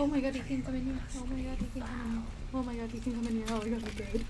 Oh my god, he can come in here. Oh my god, he can come in here. Oh my god, he can come in here. Oh my god, I'm dead.